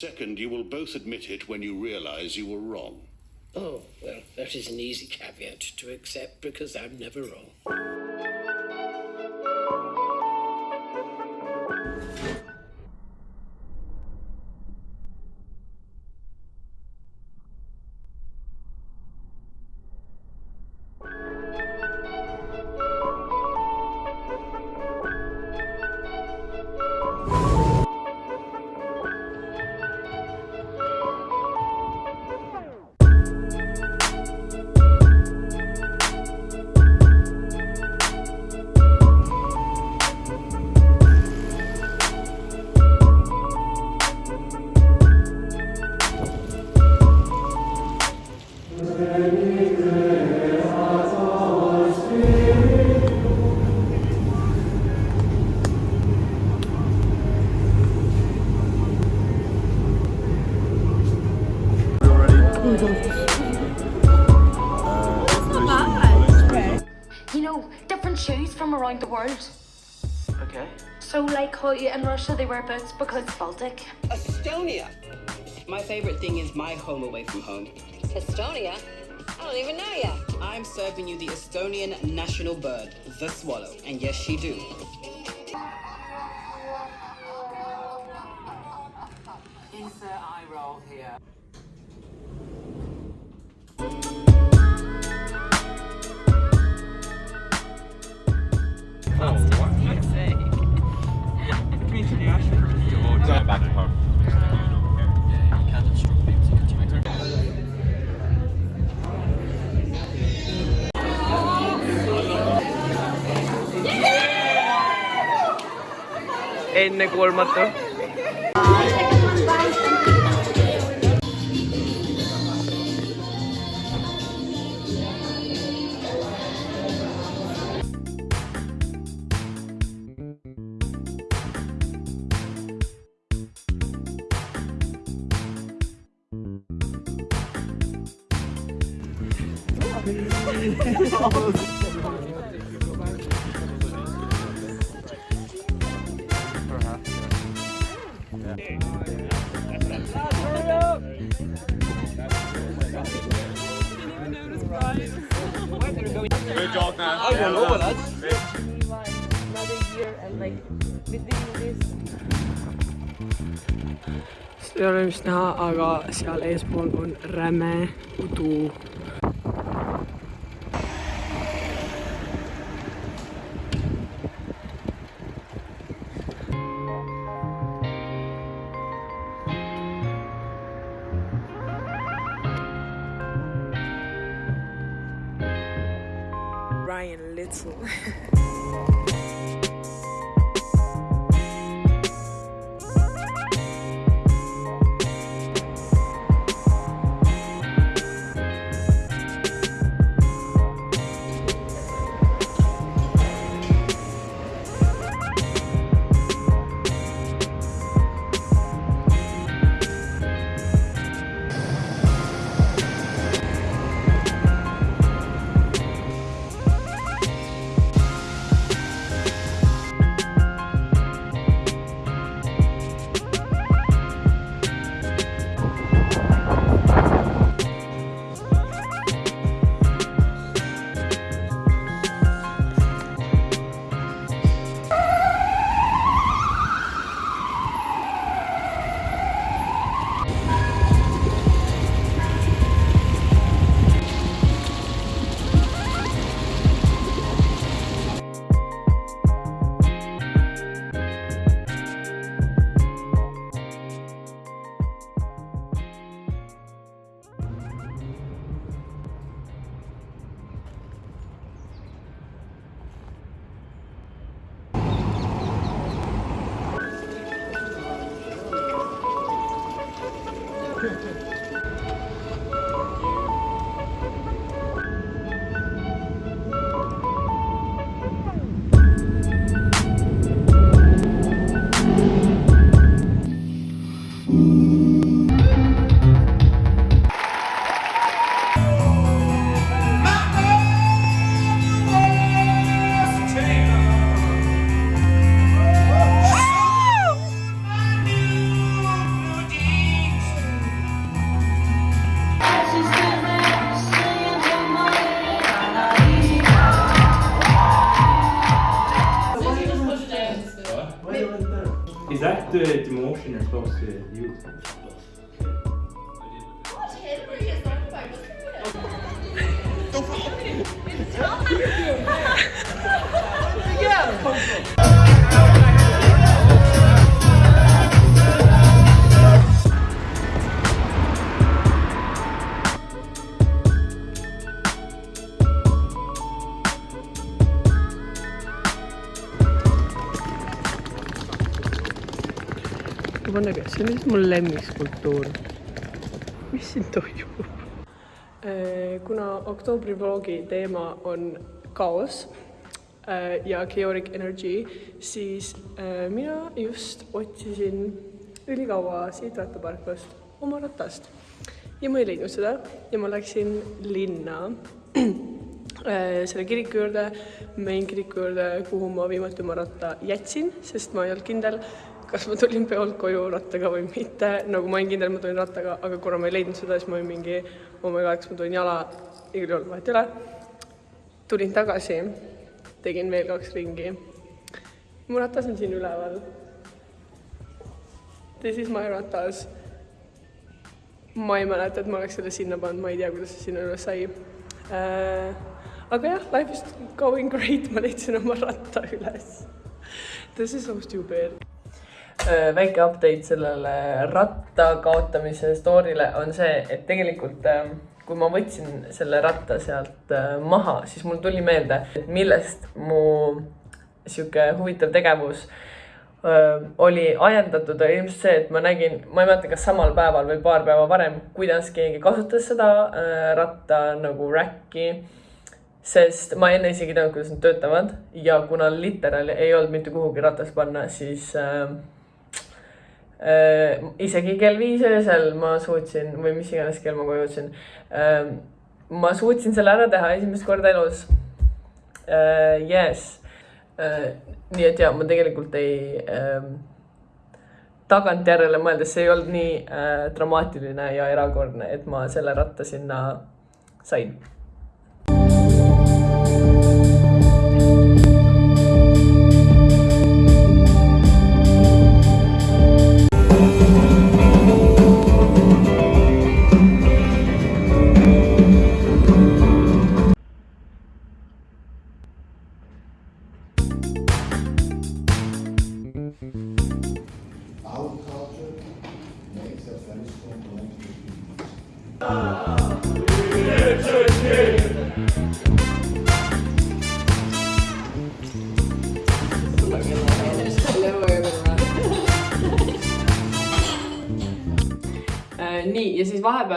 Second, you will both admit it when you realize you were wrong. Oh, well, that is an easy caveat to accept because I'm never wrong. So, like in Russia they wear boots because it's Baltic. Estonia. My favorite thing is my home away from home. Estonia? I don't even know you. I'm serving you the Estonian national bird, the swallow. And yes, she do. Insert eye roll here. Eline koymadı. ennekuulmatu. I don't know what that's. ei ole vist näha, aga seal eespool on räme udu. Vabandage, see on lihtsalt mu lemmikskulptuur. mis siin toimub? kuna oktoobrivloogi teema on kaos äh, ja chaotic energy, siis äh, mina just otsisin ülikaua siit rattaparklast oma ratast ja ma ei leidnud seda ja ma läksin linna äh, selle kiriku juurde, main kiriku juurde, kuhu ma viimati oma ratta jätsin, sest ma ei olnud kindel, kas ma tulin peolt koju rattaga või mitte, nagu ma olin kindel, ma tulin rattaga, aga kuna ma ei leidnud seda, siis ma olin mingi, oh my god, kas ma tulin jala, igal juhul vahet ei ole. tulin tagasi, tegin veel kaks ringi. mu ratas on siin üleval. This is my ratas. ma ei mäleta, et ma oleks selle sinna pannud, ma ei tea, kuidas see sinna üles sai äh,. aga jah, life is going great, ma leidsin oma ratta üles. This is so stupid väike update sellele ratta kaotamise story'le on see, et tegelikult ähm, kui ma võtsin selle ratta sealt äh, maha, siis mul tuli meelde, et millest mu sihuke huvitav tegevus öö, äh, oli ajendatud, oli ilmselt see, et ma nägin, ma ei mäleta, kas samal päeval või paar päeva varem, kuidas keegi kasutas seda öö, ratta nagu räkki sest ma enne isegi ei teadnud, kuidas nad töötavad ja kuna literaali ei olnud mitte kuhugi ratast panna, siis äh, äh, isegi kell viis öösel ma suutsin või mis iganes kell ma koju jõudsin äh,. ma suutsin selle ära teha esimest korda elus äh,. Yes äh,. nii et ja ma tegelikult ei äh, tagantjärele mõeldes, see ei olnud nii äh, dramaatiline ja erakordne, et ma selle ratta sinna sain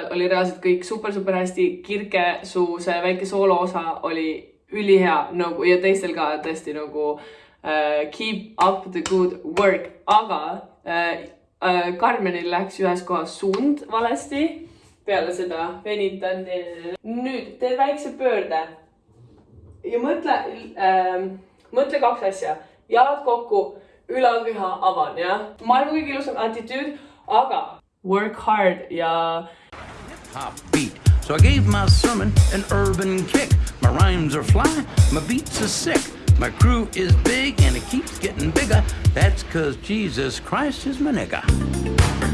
vahepeal oli reaalselt kõik super-super hästi, Kirke su see väike soolo osa oli ülihea nagu ja teistel ka tõesti nagu uh, keep up the good work, aga uh, uh, Karmenil läks ühes kohas suund valesti. peale seda venitan. nüüd tee väikse pöörde ja mõtle uh,, mõtle kaks asja, jalad kokku, ülakeha avan, jah. maailma kõige ilusam attitude, aga work hard ja top beat. So I gave my sermon an urban kick. My rhymes are fly, my beats are sick. My crew is big and it keeps getting bigger. That's cause Jesus Christ is my nigga.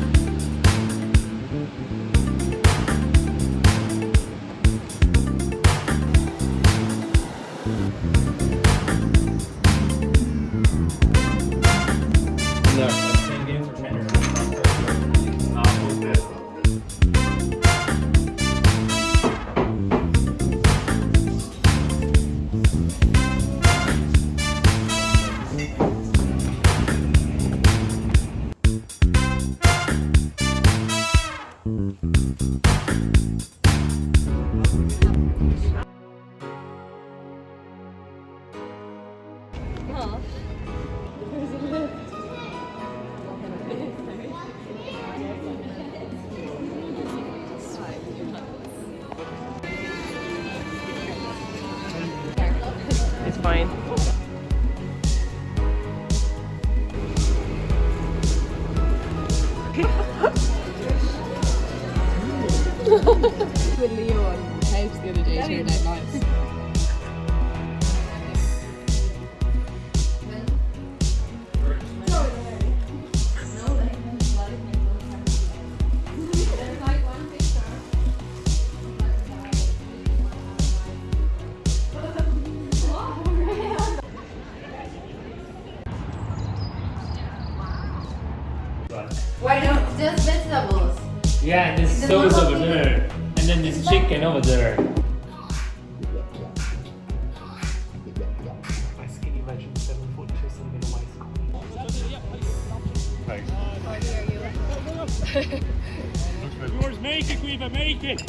Yours, make it, Quiva, make it!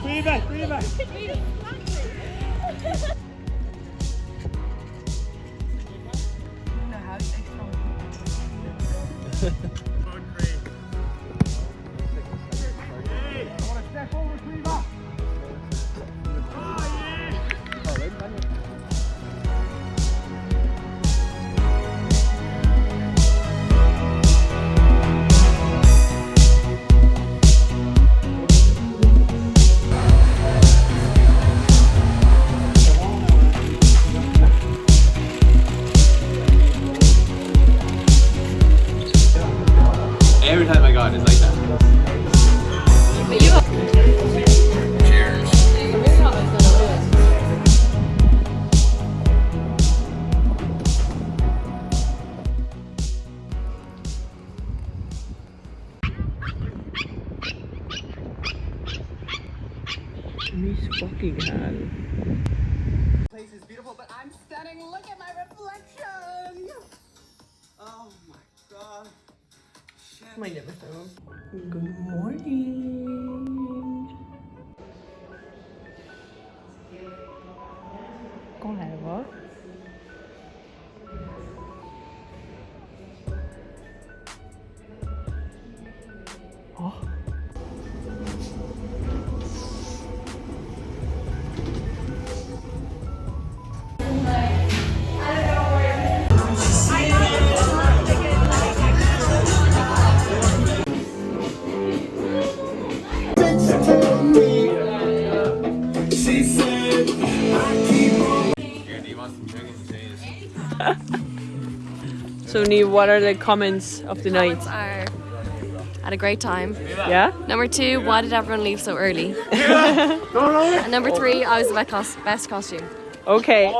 Quiva, Quiva! Ma ei tea, kas ta on. Good morning. So Neve, what are the comments of the night? Are had a great time. Yeah? Number two, why did everyone leave so early? and number three, I was the best, best costume. Okay.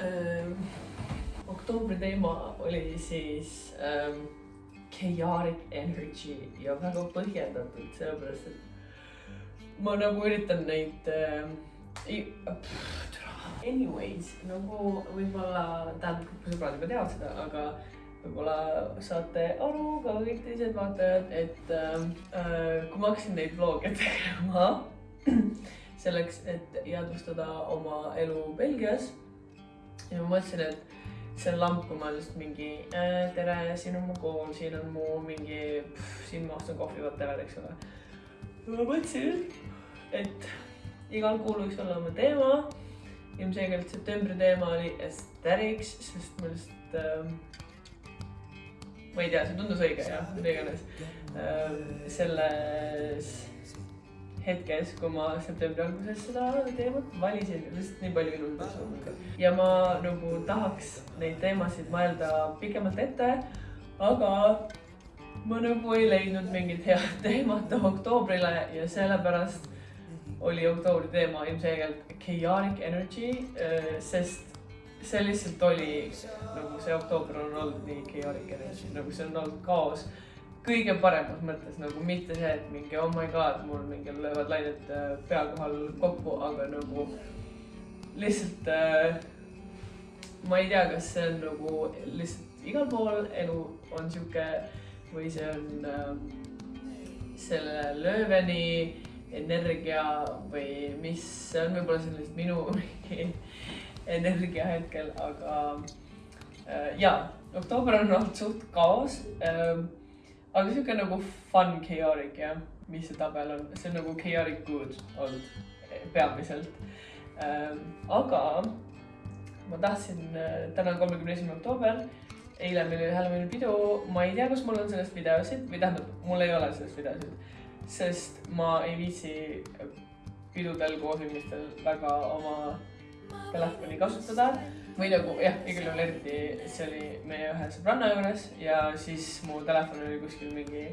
Ähm, oktoobri teema oli siis ähm, chaotic energy ja väga põhjendatud, sellepärast et ma nagu üritan neid ähm,. Anyways, nagu võib-olla, tähendab, kõik sõbrad juba teavad seda, aga võib-olla saate aru ka kõik teised vaatajad, et ähm, äh, kui ma hakkasin neid vlog'e tegema selleks, et jäädvustada oma elu Belgias ja ma mõtlesin, et see lamp, kui ma lihtsalt mingi äh, tere, siin on mu kool, siin on mu mingi, siin ma ostan kohvi, whatever, eks ole. ma mõtlesin, et igal kuul võiks olla oma teema. ilmselgelt septembri teema oli aesthetics, sest ma lihtsalt ähm, ma ei tea, see tundus õige ja mida iganes ähm,. selles hetkes, kui ma septembri alguses seda teemat valisin, lihtsalt nii palju asju olnud. ja ma nagu tahaks neid teemasid mõelda pikemalt ette, aga ma nagu ei leidnud mingit head teemat oktoobrile ja sellepärast oli oktoobri teema ilmselgelt chaotic energy, sest see lihtsalt oli nagu see oktoober on olnud nii chaotic energy, nagu see on olnud kaos kõige paremas mõttes nagu mitte see, et mingi oh my god, mul mingi löövad lained äh, pea kohal kokku, aga nagu lihtsalt äh, ma ei tea, kas see on nagu lihtsalt igal pool elu on sihuke või see on äh, selle lööveni energia või mis see on, võib-olla see on lihtsalt minu energia hetkel, aga äh, jaa, oktoober on olnud suht kaos äh, aga sihuke nagu fun chaotic jah, mis see tabel on, see on nagu chaotic good olnud eh, peamiselt. Ähm,. aga ma tahtsin, täna on kolmekümne esimene oktoober, eile meil oli Halloweeni pidu, ma ei tea, kas mul on sellest videosid või tähendab, mul ei ole sellest videosid, sest ma ei viitsi pidudel, kooslimistel väga oma telefoni kasutada või nagu jah, igal juhul eriti see oli meie ühe sõbranna juures ja siis mu telefon oli kuskil mingi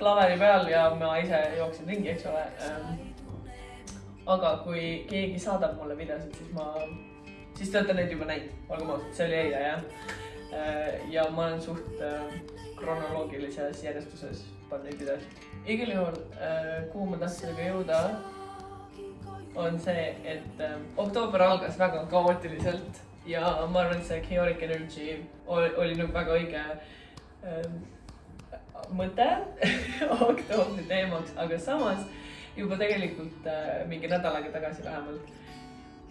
klaveri peal ja ma ise jooksin ringi, eks ole. aga kui keegi saadab mulle videosid, siis ma, siis te olete neid juba näinud, olgem ausad, see oli eile jah. ja ma olen suht äh, kronoloogilises järjestuses pannud neid videosid. igal juhul, kuhu ma tahtsin aga jõuda, on see, et äh, oktoober algas väga kaootiliselt ja ma arvan, et see chaotic energy oli, oli nagu väga õige äh, mõte oktoobri teemaks, aga samas juba tegelikult äh, mingi nädal aega tagasi vähemalt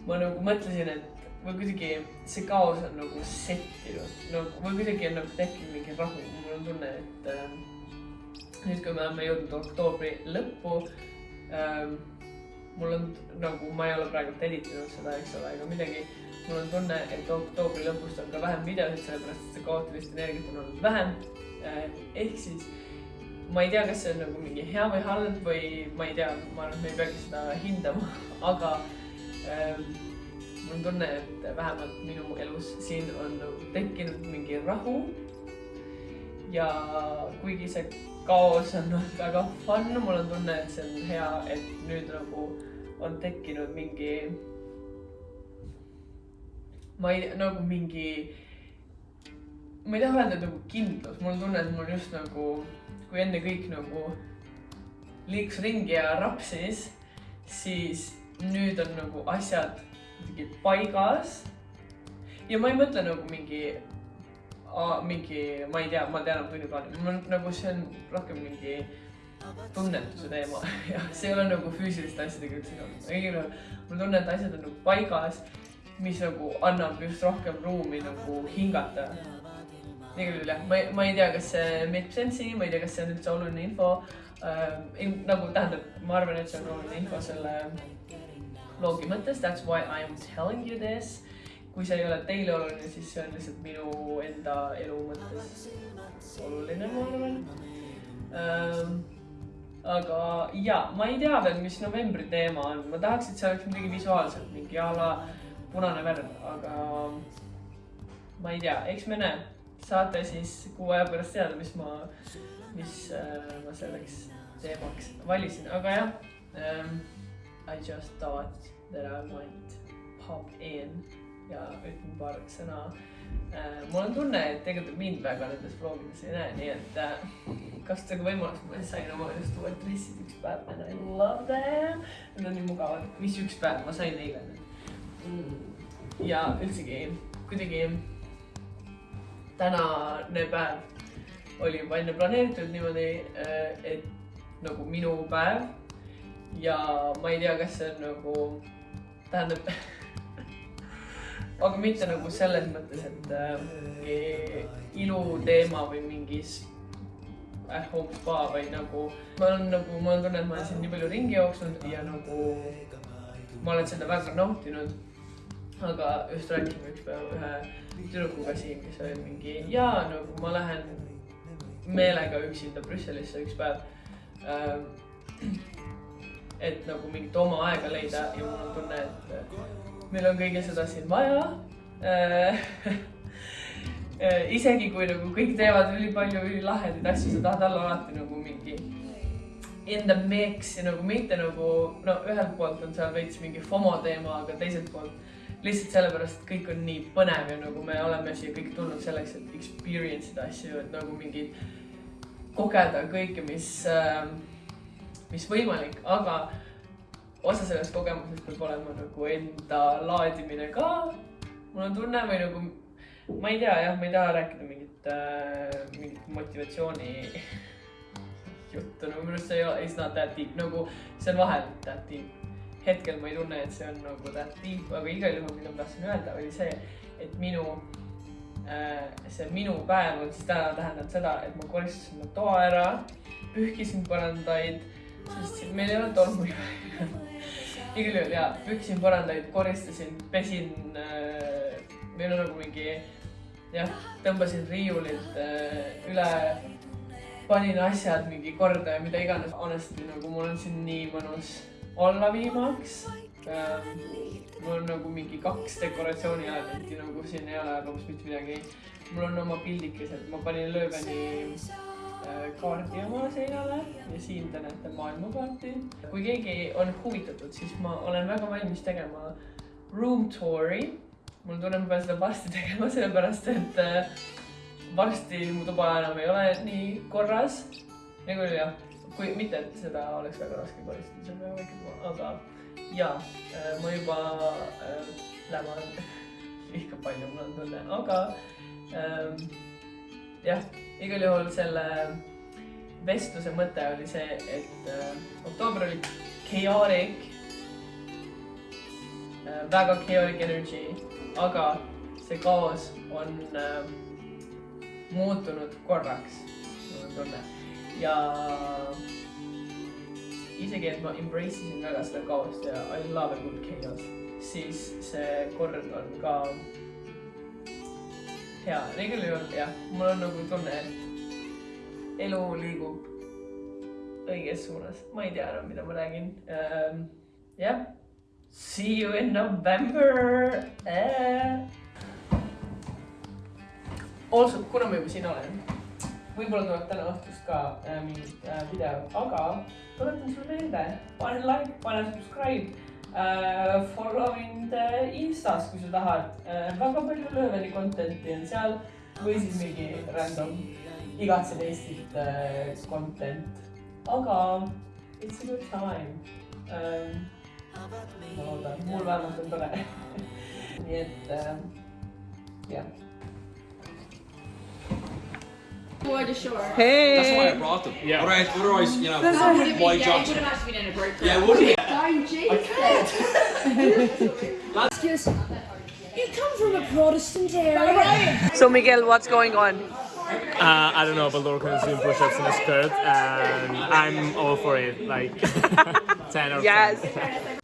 ma nagu mõtlesin, et või kuidagi see kaos on nagu settinud, nagu või kuidagi on nagu tekkinud mingi rahu, mul on tunne, et äh, nüüd, kui me oleme jõudnud oktoobri lõppu ähm,, mul on nagu, ma ei ole praegu editinud seda, eks ole, ega midagi. mul on tunne, et oktoobri lõpust on ka vähem videosid, sellepärast et see kaootilist energiat on olnud vähem. ehk siis ma ei tea, kas see on nagu mingi hea või halb või ma ei tea, ma arvan, et me ei peagi seda hindama, aga ähm, mul on tunne, et vähemalt minu elus siin on nagu tekkinud mingi rahu. ja kuigi see kaos on olnud väga fun, mul on tunne, et see on hea, et nüüd nagu on tekkinud mingi, ma ei, nagu mingi, ma ei taha öelda et nagu kindlus, mul on tunne, et mul just nagu, kui enne kõik nagu liikus ringi ja rapsis, siis nüüd on nagu asjad kuidagi paigas. ja ma ei mõtle nagu mingi, mingi, ma ei tea, ma tean tunniplaani, mul nagu see on rohkem mingi tunnetuse teema ja see ei ole nagu füüsiliste asjadega üldse seotud, igal juhul mul tunne, et asjad on nagu paigas, mis nagu annab just rohkem ruumi nagu hingata. igal juhul jah, ma ei, ma ei tea, kas see make sense'i, ma ei tea, kas see on üldse oluline info äh,. nagu tähendab, ma arvan, et see on oluline info selle loogi mõttes, that's why I am telling you this. kui see ei ole teile oluline, siis see on lihtsalt minu enda elu mõttes oluline, ma arvan ähm,. Aga ja ma ei tea veel, mis novembri teema on, ma tahaks, et see oleks midagi visuaalset, mingi a la punane värv, aga ma ei tea, eks me näe. saate siis kuu aja pärast teada, mis ma, mis äh, ma selleks teemaks valisin, aga jah ähm,. I just thought that I might pop in ja ütlen paar sõna. Mul on tunne, et tegelikult mind väga nendes vlogides ei näe, nii et äh, kasutage võimalust, ma sain oma just uued dressid üks päev and I love them. Need on nii mugavad, mis üks päev, ma sain eile need. ja üldsegi kuidagi tänane päev oli juba enne planeeritud niimoodi, et nagu minu päev. Ja ma ei tea, kas see on nagu, tähendab aga mitte nagu selles mõttes, et äh, mingi iluteema või mingis at home spa, vaid nagu ma olen nagu, mul on tunne, et ma olen siin nii palju ringi jooksnud ja nagu ma olen seda väga nautinud. aga just rääkisime üks päev ühe tüdrukuga siin, kes oli mingi jaa, nagu ma lähen meelega üksinda Brüsselisse üks päev ähm,. et nagu mingit oma aega leida ja mul on tunne, et meil on kõige seda siin vaja äh. isegi kui nagu kõik teevad ülipalju ülilahedaid asju, sa tahad olla alati nagu mingi in the mix ja nagu mitte nagu no ühelt poolt on seal veits mingi FOMO teema, aga teiselt poolt lihtsalt sellepärast, et kõik on nii põnev ja nagu me oleme siia kõik tulnud selleks, et experience ida asju, et nagu mingid kogeda kõike, mis äh, mis võimalik, aga osa sellest kogemusest peab olema nagu enda laadimine ka. mul on tunne või nagu, ma ei tea jah, ma ei taha rääkida mingit äh,, mingit motivatsiooni juttu, nagu minu arust see ei ole, it's not that deep, nagu see on vahel that deep. hetkel ma ei tunne, et see on nagu that deep, aga igal juhul, mida ma tahtsin öelda, oli see, et minu äh,, see minu päev on siis täna tähendab seda, et ma koristasin oma toa ära, pühkisin põrandaid sest meil ei ole tolmu igal juhul jaa, pühkisin põrandaid, koristasin, pesin äh,, meil on nagu mingi jah, tõmbasin riiulilt äh, üle, panin asjad mingi korda ja mida iganes, honestly nagu mul on siin nii mõnus olla viimaks ähm,. mul on nagu mingi kaks dekoratsiooniaedenti nagu siin ei ole robust mitte midagi. mul on oma pildikesed, ma panin Lööveni äh, kaardi oma seinale ja siin te näete maailmakaarti. kui keegi on huvitatud, siis ma olen väga valmis tegema room tour'i. mul tunneb, ma pean seda varsti tegema, sellepärast et äh, varsti mu tuba enam ei ole nii korras. nagu jah, kui mitte, et seda oleks väga raske koristada, see on väga väike tuba, aga ja ma juba äh, lämman liiga palju, mul on tunne, aga ähm, jah, igal juhul selle vestluse mõte oli see, et äh, oktoober oli chaotic äh,, väga chaotic energy, aga see kaos on äh, muutunud korraks, mul on tunne. ja isegi, et ma embrace isin väga seda kaost ja I love a good chaos, siis see kord on ka hea. igal juhul jah, mul on nagu tunne, et elu liigub õiges suunas. ma ei tea enam, mida ma räägin ähm,. jah, see you in November äh.. Also, kuna ma juba siin olen, võib-olla tuleb täna õhtust ka äh, mingi äh, video, aga tuletan sulle meelde, pane like, pane subscribe äh,, follow mind äh, Instas, kui sa tahad äh,. väga palju Lööveni content'i on seal või siis mingi random igatsen Eestit äh, content. aga it's a good time ähm,. ma loodan, mul vähemalt on tore nii et äh, jah Hey. That's why I brought them. Yeah. Otherwise, otherwise, you know, why Johnson? Would have actually been inappropriate. Yeah, would he? I'm Excuse me. You come from a Protestant area. So Miguel, what's going on? Uh, I don't know, but Laura is doing push-ups in a skirt, and I'm all for it. Like 10 or Yes.